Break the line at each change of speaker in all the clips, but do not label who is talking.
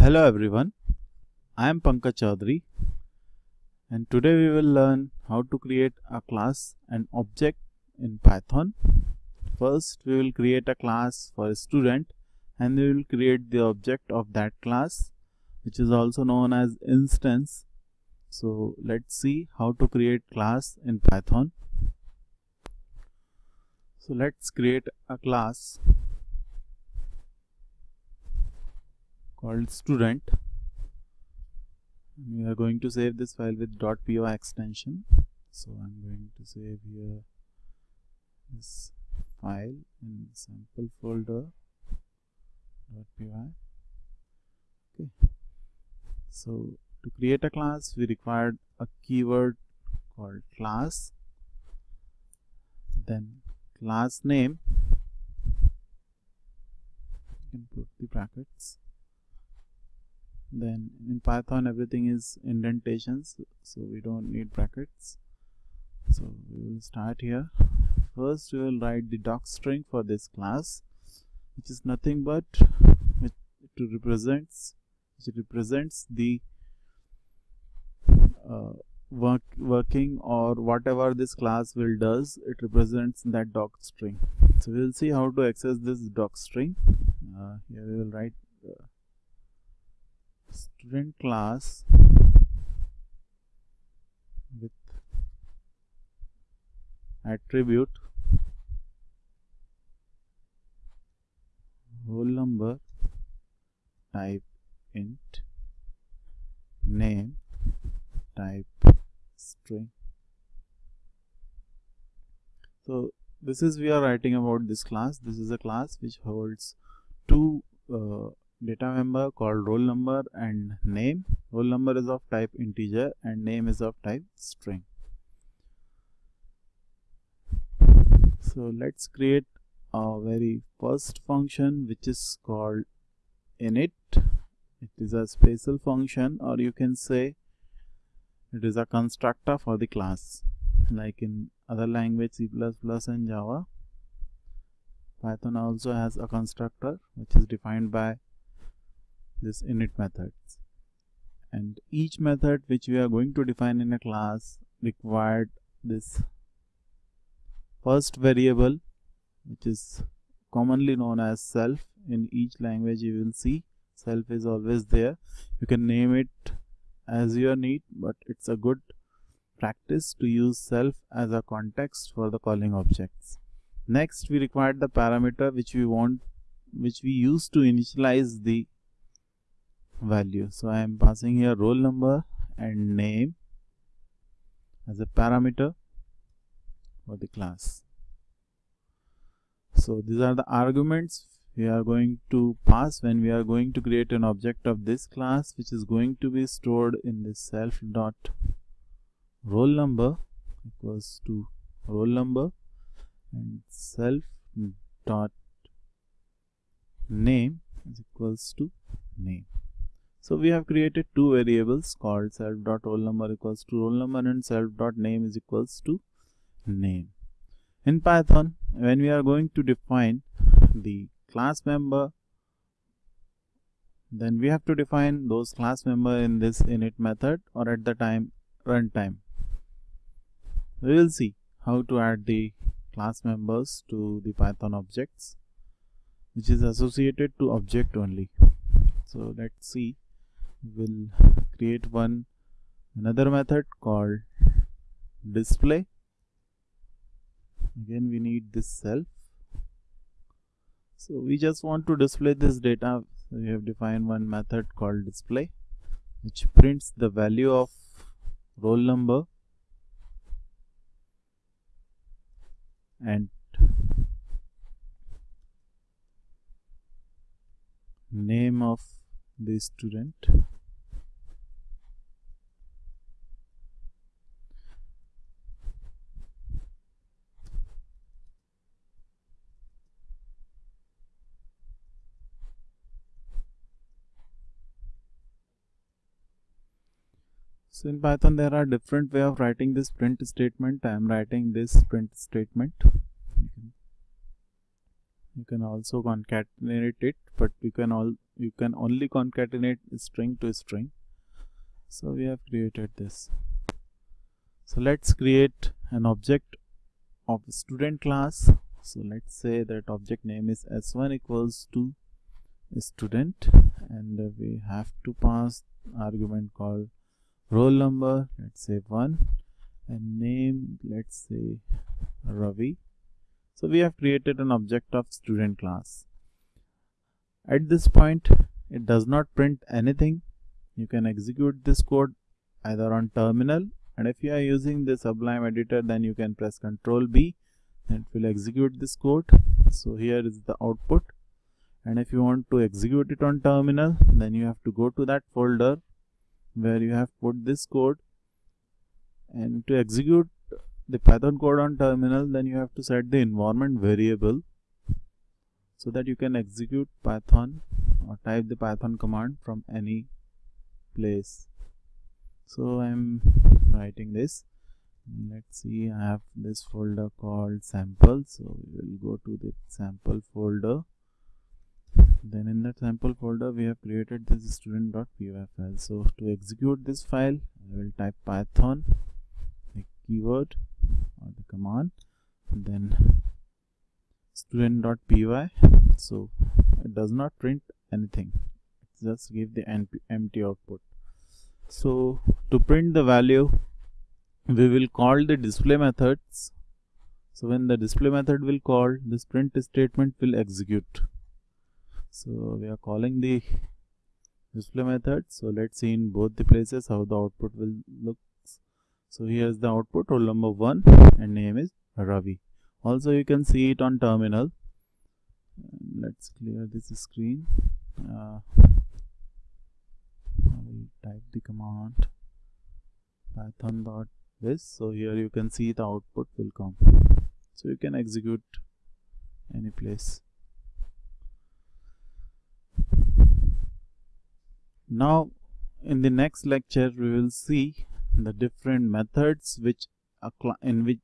Hello everyone, I am Pankaj Chaudhary and today we will learn how to create a class and object in Python. First we will create a class for a student and we will create the object of that class which is also known as instance. So let's see how to create class in Python. So let's create a class called student. We are going to save this file with .py extension. So I'm going to save here this file in sample folder .py okay. So to create a class we required a keyword called class then class name. You can put the brackets then in python everything is indentations so we don't need brackets. So we will start here. First we will write the doc string for this class which is nothing but it represents which represents the uh, work working or whatever this class will does it represents that doc string. So we'll see how to access this doc string. Uh, here we will write student class with attribute roll number type int name type string. So this is we are writing about this class. This is a class which holds two uh, data member called roll number and name. Roll number is of type integer and name is of type string. So let's create a very first function which is called init. It is a special function or you can say it is a constructor for the class. Like in other language C++ and Java Python also has a constructor which is defined by this init methods. And each method which we are going to define in a class required this first variable which is commonly known as self. In each language you will see self is always there. You can name it as your need but it's a good practice to use self as a context for the calling objects. Next we required the parameter which we want which we use to initialize the value. So i am passing here roll number and name as a parameter for the class. So these are the arguments we are going to pass when we are going to create an object of this class which is going to be stored in the self dot roll number equals to roll number and self dot name is equals to name so we have created two variables called self dot roll number equals to roll number and self dot name is equals to name. In Python, when we are going to define the class member, then we have to define those class member in this init method or at the time runtime. We will see how to add the class members to the Python objects which is associated to object only. So let's see will create one another method called display. Again we need this self. So we just want to display this data. So we have defined one method called display which prints the value of roll number and name of the student So in Python there are different way of writing this print statement. I am writing this print statement. You can, also concatenate it, but you can all you can only concatenate string to string. So we have created this. So let's create an object of student class. So let's say that object name is s1 equals to student and we have to pass argument called roll number let's say 1 and name let's say Ravi so we have created an object of student class. At this point it does not print anything. You can execute this code either on terminal and if you are using the sublime editor then you can press ctrl b and it will execute this code. So here is the output. And if you want to execute it on terminal then you have to go to that folder where you have put this code. And to execute the python code on terminal then you have to set the environment variable so that you can execute python or type the python command from any place. So i'm writing this. Let's see i have this folder called sample. So we will go to the sample folder. Then in that sample folder we have created this student.py file so to execute this file i will type python keyword or the command then student.py so it does not print anything. It just give the empty output. So to print the value we will call the display methods. So when the display method will call this print statement will execute. So we are calling the display method. So let's see in both the places how the output will look so here's the output roll number 1 and name is Ravi. Also you can see it on terminal. Let's clear this screen. Uh, I will type the command python dot this so here you can see the output will come. So you can execute any place. Now in the next lecture we will see the different methods which in which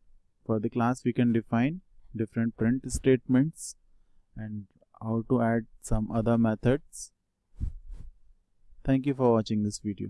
for the class we can define different print statements and how to add some other methods. Thank you for watching this video